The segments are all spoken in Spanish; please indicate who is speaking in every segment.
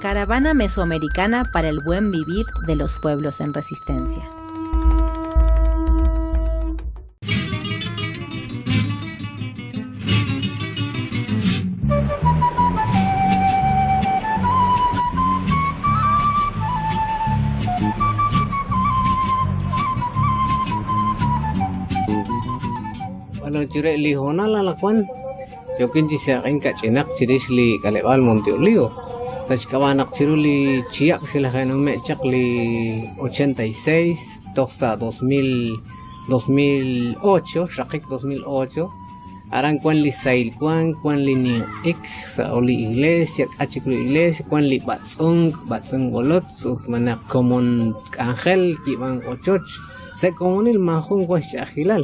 Speaker 1: Caravana Mesoamericana para el Buen Vivir de los Pueblos en Resistencia.
Speaker 2: Hona la. Yokin ci sa kain ka cinak cire li kalebal monti ulio. Tas kawanak ciru li ciak sila kain me cak li 86 toxa 2000 2008 shakik 2008 aran kwan li sail kwan kwan li ni ik sa oli iglesia kachik li iglesia kwan li batsung bolot su mana komon angel ki bang ochoch. Se komunil mahun kwan shahilal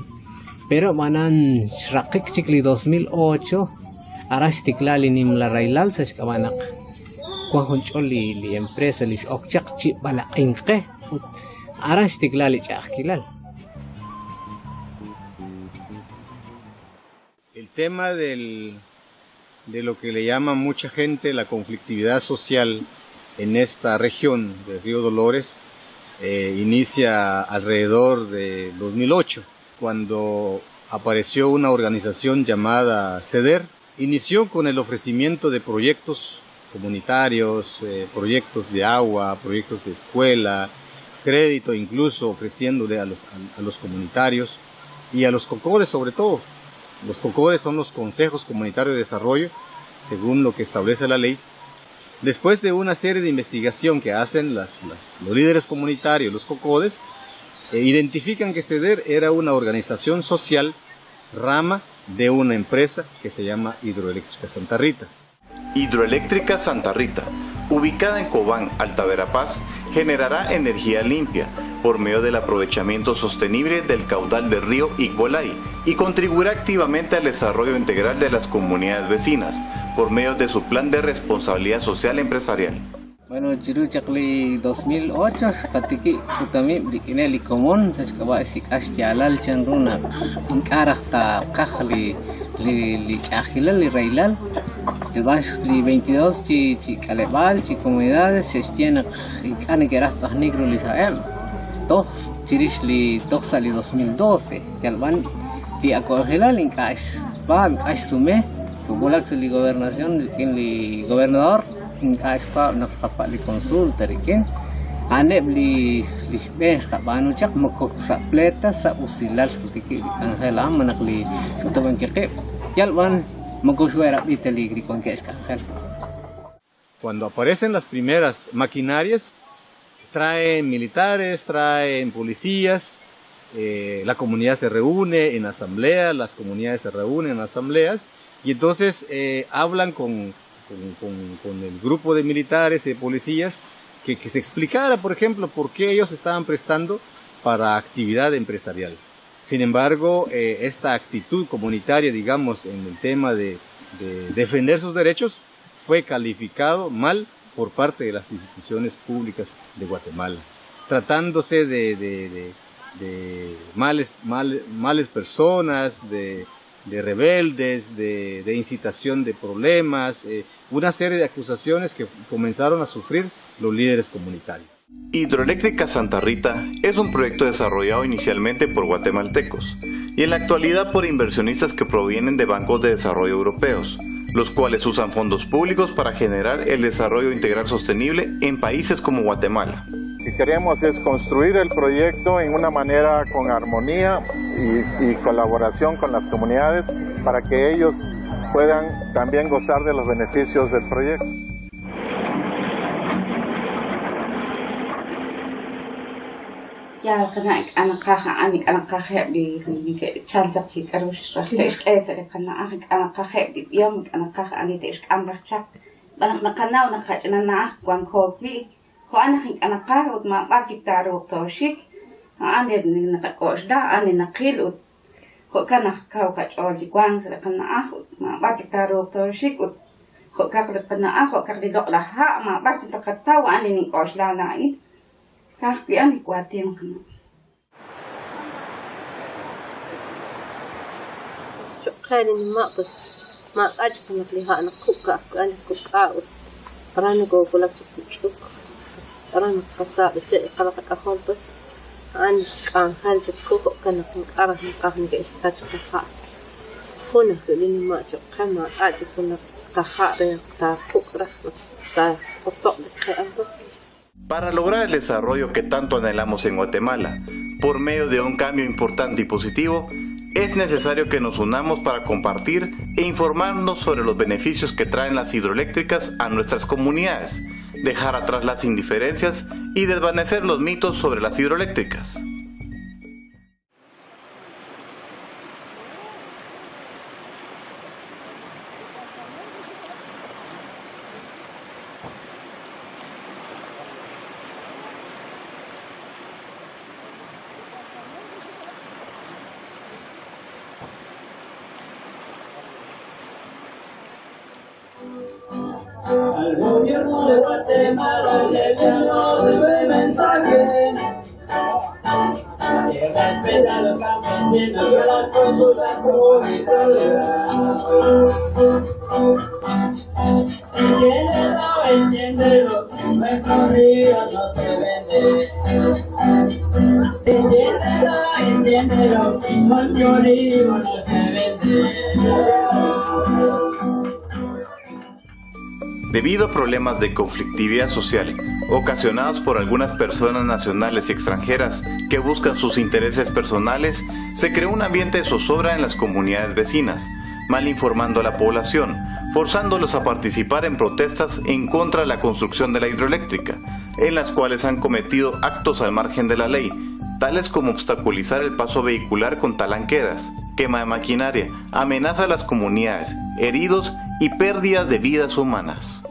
Speaker 2: pero manan shrakik chikli 2008 arash tiklali nim la railal sa shkabanak kwan hunchol li empresa li okchak chi bala inke arash chahilal
Speaker 3: El tema del, de lo que le llama mucha gente la conflictividad social en esta región de Río Dolores eh, inicia alrededor de 2008, cuando apareció una organización llamada CEDER. Inició con el ofrecimiento de proyectos comunitarios, eh, proyectos de agua, proyectos de escuela, crédito incluso ofreciéndole a los, comunitarios y a los cocores sobre todo. Los COCODES son los consejos comunitarios de desarrollo, según lo que establece la ley. Después de una serie de investigación que hacen las, los líderes comunitarios, los COCODES, identifican que CEDER era una organización social rama de una empresa que se llama Hidroeléctrica Santa Rita.
Speaker 4: Hidroeléctrica Santa Rita, ubicada en Cobán, Alta Verapaz, generará energía limpia por medio del aprovechamiento sostenible del caudal del río Igbolay y contribuirá activamente al desarrollo integral de las comunidades vecinas por medio de su plan de responsabilidad social empresarial.
Speaker 2: Bueno, jiru cakli 2008 katiki sutami bikine li komon sa kawa si as jalal chandruna inkarah ta kakhli li li chahilal li railal Debaix li 22 ci ci calebal ci comunidades se tiene inkane que rastas negro li saem dos chirish li dos li 2012 yalban li akogelal inkash pa inkash sume Tubulak sa li gobernación li gobernador inkash pa nakapa li consulta rikin ane li li bes banu sa pleta sa usilal li
Speaker 3: Cuando aparecen las primeras maquinarias, traen militares, traen policías, eh, la comunidad se reúne en asambleas, las comunidades se reúnen en asambleas y entonces eh, hablan con, con, con, con, el grupo de militares y de policías que, que se explicara, por ejemplo, por qué ellos estaban prestando para actividad empresarial. Sin embargo, eh, esta actitud comunitaria, digamos, en el tema de, de, defender sus derechos, fue calificado mal por parte de las instituciones públicas de Guatemala, tratándose de, de, de males, mal, males personas, de, rebeldes, de, incitación de problemas, eh, una serie de acusaciones que comenzaron a sufrir los líderes comunitarios.
Speaker 4: Hidroeléctrica Santa Rita es un proyecto desarrollado inicialmente por guatemaltecos y en la actualidad por inversionistas que provienen de bancos de desarrollo europeos, los cuales usan fondos públicos para generar el desarrollo integral sostenible en países como Guatemala.
Speaker 5: Que queremos es construir el proyecto en una manera con armonía y, y colaboración con las comunidades para que ellos puedan también gozar de los beneficios del proyecto.
Speaker 6: ko anakin ka nakar ut ma parkit taro toshik ha ane ni nakakosh da ane nakil ut ko ka nakau ka chol di kwang ka na ah ut ma parkit taro toshik ut ko ka kulit pa na ah ko ka rilok la ha ma parkit takatau ane ni kosh da na it
Speaker 7: ka kui ane kuatin ka na. Kainin ma pa ma aja pa maglihaan ako ka ako ane ko pa ut para nagugulat sa.
Speaker 4: Para lograr el desarrollo que tanto anhelamos en Guatemala, por medio de un cambio importante y positivo, es necesario que nos unamos para compartir e informarnos sobre los beneficios que traen las hidroeléctricas a nuestras comunidades, dejar atrás las indiferencias y desvanecer los mitos sobre las hidroeléctricas.
Speaker 8: Gobierno de Guatemala le enviamos este mensaje. Que respeta a los campesinos y a las consultas comunitarias.
Speaker 4: Debido a problemas de conflictividad social ocasionados por algunas personas nacionales y extranjeras que buscan sus intereses personales, se creó un ambiente de zozobra en las comunidades vecinas, mal informando a la población, forzándolos a participar en protestas en contra de la construcción de la hidroeléctrica, en las cuales han cometido actos al margen de la ley, tales como obstaculizar el paso vehicular con talanqueras, quema de maquinaria, amenaza a las comunidades, heridos y pérdidas de vidas humanas.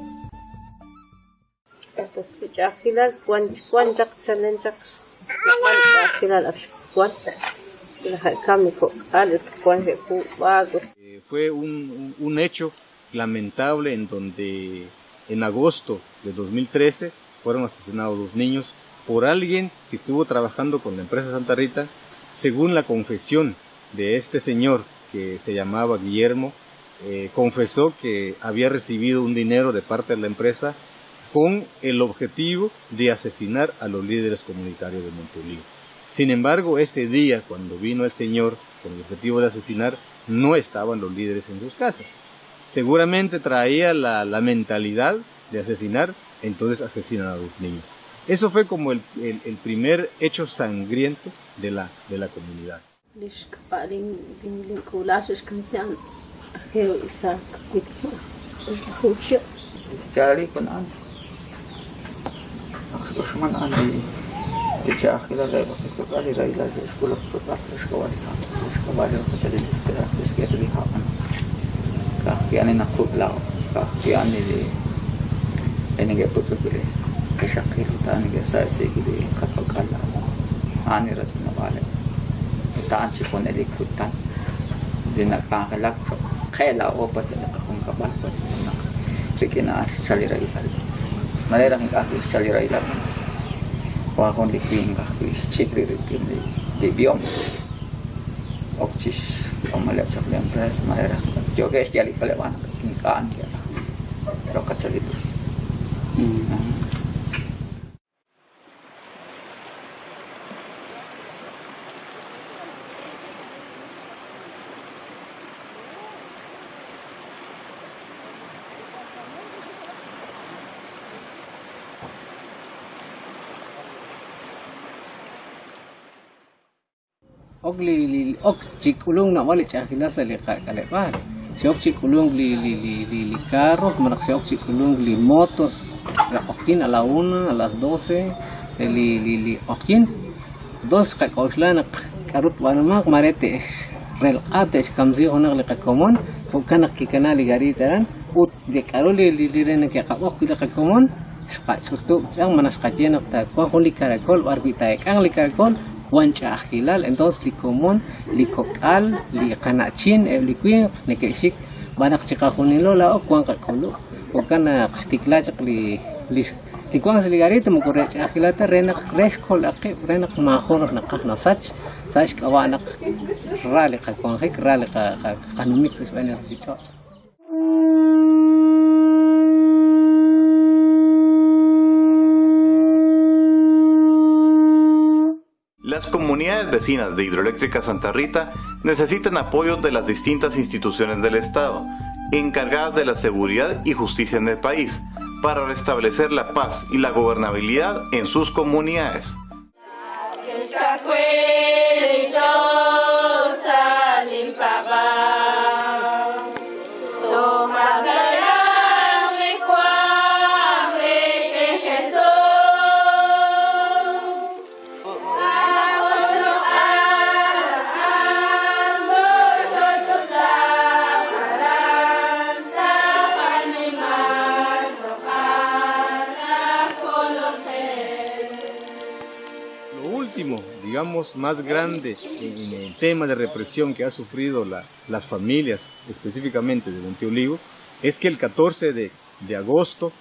Speaker 3: Eh, fue un, un- un hecho lamentable en donde en agosto de 2013 fueron asesinados dos niños por alguien que estuvo trabajando con la empresa Santa Rita, según la confesión de este señor que se llamaba Guillermo, eh, confesó que había recibido un dinero de parte de la empresa con el objetivo de asesinar a los líderes comunitarios de Montolío. Sin embargo, ese día, cuando vino el señor con el objetivo de asesinar, no estaban los líderes en sus casas. Seguramente traía la, la mentalidad de asesinar, entonces asesinan a los niños. Eso fue como el, el- el primer hecho sangriento de la, de la comunidad.
Speaker 7: दुश्मन आने त्याच्या आखीला जायला
Speaker 9: फक्त गाडी राहिला जे स्कूल प्रार्थनेस कवाडी खातो इसका बारे में चले जिसके राखीस के तरी खापन काकी आने ना खूब लाओ काकी आने दे एने के पुत्र के लिए ऐसा की होता आने के सर से के लिए कपल का लाओ आने रत्न वाले तान छिपोने लिए खुद तान दिन का लक्ष्य खेला वो पसंद का उनका बाल पसंद ना लेकिन आज चली रही है Malerang kaki salira ilan. Wakon likwing kaki cikri rikin di di biom. Okcis omalep sak lem pres malerang. Joges jali palewan ingkaan dia. Rokat salitu.
Speaker 2: Ok li li ok chik ulung na wali cha kila sa li ka kale pa si ok chik ulung li li li li li carro manak si ok chik ulung li motos la okin a la una a las doce eh, li li li okin dos ka kausla na karut wana mak marete es rel ate es kamzi onak li ka komon pagka nakikana li gari taran ut di karo li li li rin kaya ka ok li ka komon ska chutu ang manas ka jenak ta kwa kuli karakol warbi taek ang li karakol wancha ajilal entonces licomón licocal licanachin eh, liquin nequexik banak chikajunilola o cuan cacolo o cana xtiklachak eh, li li Ikuang seligarito mukurech akilata renak reskol akip renak mahonok nakak nasach sach. Kawanak rali kakuang hik ka kakanumik sa sebenarnya
Speaker 4: Las comunidades vecinas de Hidroeléctrica Santa Rita necesitan apoyo de las distintas instituciones del Estado, encargadas de la seguridad y justicia en el país, para restablecer la paz y la gobernabilidad en sus comunidades.
Speaker 3: Más grande en, el tema de represión que ha sufrido la- las familias, específicamente de Monte Olivo, es que el 14 de, agosto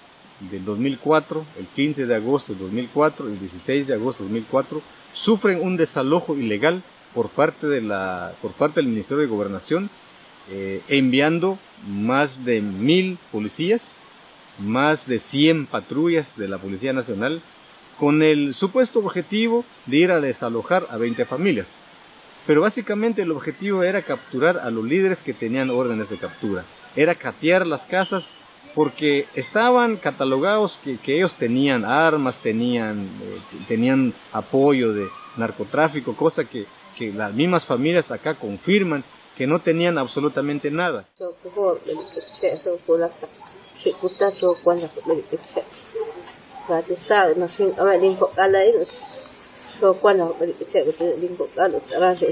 Speaker 3: del 2004, el 15 de agosto del 2004 y el 16 de agosto del 2004 sufren un desalojo ilegal por parte, de la, por parte del Ministerio de Gobernación, eh, enviando más de mil policías, más de 100 patrullas de la Policía Nacional, con el supuesto objetivo de ir a desalojar a 20 familias. Pero básicamente el objetivo era capturar a los líderes que tenían órdenes de captura. Era catear las casas porque estaban catalogados que, ellos tenían armas, tenían, eh, tenían apoyo de narcotráfico, cosa que, que las mismas familias acá confirman que no tenían absolutamente nada.
Speaker 7: So kuhor belikse so kulata. Shikuta so kwala belikse. Kati sa na sin ama lingko kala ino. So kwala belikse belikse lingko kala. Rasa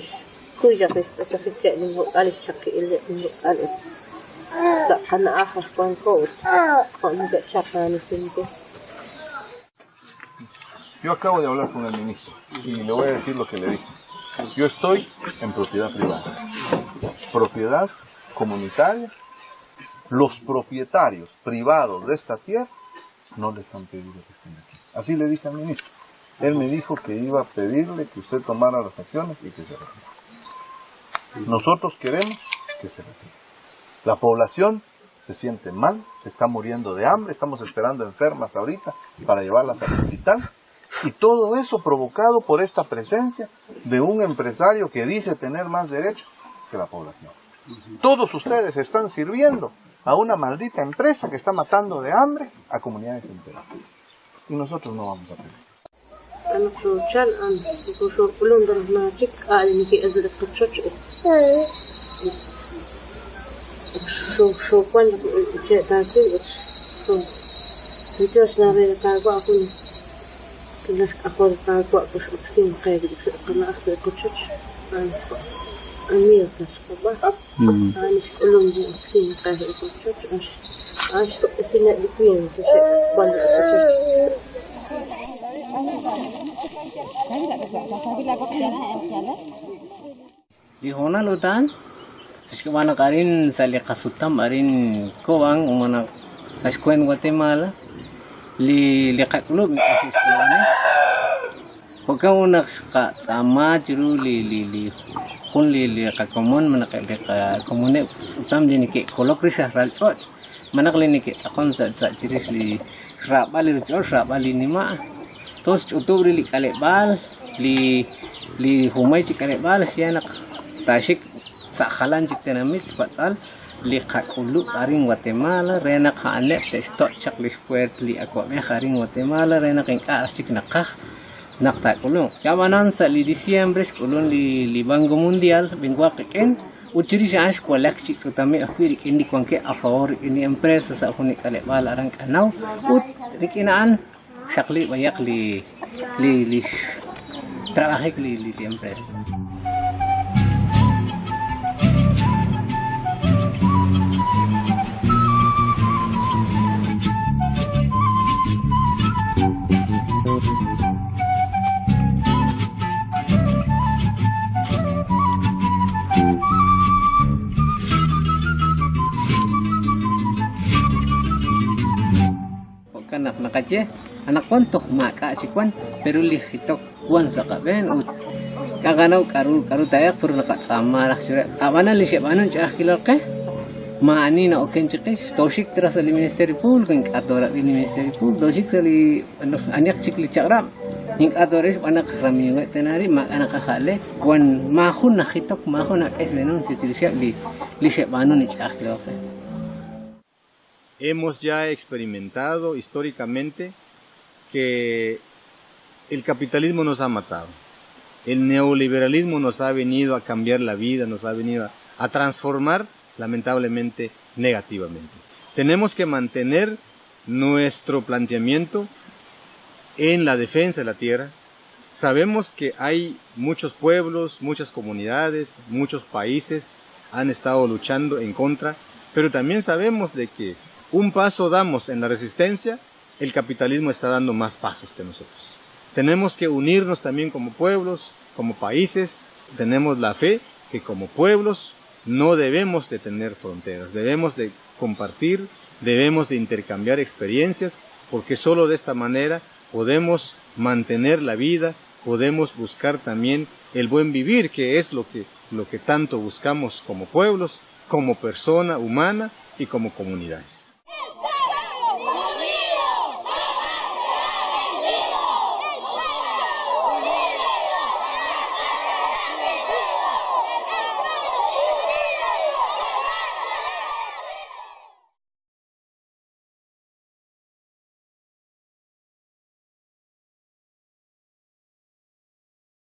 Speaker 7: kuya kesta sa fikse lingko kala chaki ile lingko kala. Sa kana aha kwan ko. Kwan ga chaka ni sinko.
Speaker 10: Yo acabo de hablar con el ministro y le voy a decir lo que le dije. Yo estoy en propiedad privada, propiedad comunitaria. Los propietarios privados de esta tierra no les han pedido que estén aquí. Así le dije al ministro. Él me dijo que iba a pedirle que usted tomara las acciones y que se retire. Nosotros queremos que se retire. La población se siente mal, se está muriendo de hambre, estamos esperando enfermas ahorita para llevarlas al hospital. Y todo eso provocado por esta presencia de un empresario que dice tener más derechos que la población. Todos ustedes están sirviendo a una maldita empresa que está matando de hambre a comunidades enteras. Y nosotros no vamos a pedir.
Speaker 7: أمير الصباح أنا di
Speaker 2: hona lutan mana karin sali kasutam arin kowang, umana kaskuen Guatemala li lekak lu kasis Pokoknya unak sama juru li li li. Kun li li ka komon mana ka ka komune utam di niki kolok risa ral church. Mana kali niki sakon sa sa jiris li srap bali church srap bali ni ma. Terus utub li kale bal li li humay ci kale bal siya nak tashik sa khalan cik tenamit patsal li kakulu aring Guatemala rena ka ane te stok chak li spuert li ako me aring Guatemala rena king aras cik nakta kulong. Kamanan sa li diciembre kulong li li banco mundial benguaque ken uchirisha ash kwalakchi tutame akwiri kendi kwanke a ini empresa sa huni kale bala rank anaw ut rikinaan sakli bayak li li li trabajek li li empresa je anak kwan tok maka si kwan peru lihitok kwan saka ben ut. Kaganau karu karu tayak peru nakat sama lah sure awana li siap anun cah kilar ke eh. maani na oken cek eh, tosik terasa di ministeri pul kan atora di ministeri pul. Tosik sali anak cik li cakram ning atoris anak rami ngai tenari mak anak kahale kwan mahun nakitok mahun nakes si siap li li siap anun cah kilar ke
Speaker 3: Hemos ya experimentado históricamente que el capitalismo nos ha matado. El neoliberalismo nos ha venido a cambiar la vida, nos ha venido a, transformar lamentablemente negativamente. Tenemos que mantener nuestro planteamiento en la defensa de la tierra. Sabemos que hay muchos pueblos, muchas comunidades, muchos países han estado luchando en contra, pero también sabemos de que un paso damos en la resistencia, el capitalismo está dando más pasos que nosotros. Tenemos que unirnos también como pueblos, como países, tenemos la fe que como pueblos no debemos de tener fronteras, debemos de compartir, debemos de intercambiar experiencias, porque solo de esta manera podemos mantener la vida, podemos buscar también el buen vivir, que es lo que, lo que tanto buscamos como pueblos, como persona humana y como comunidades.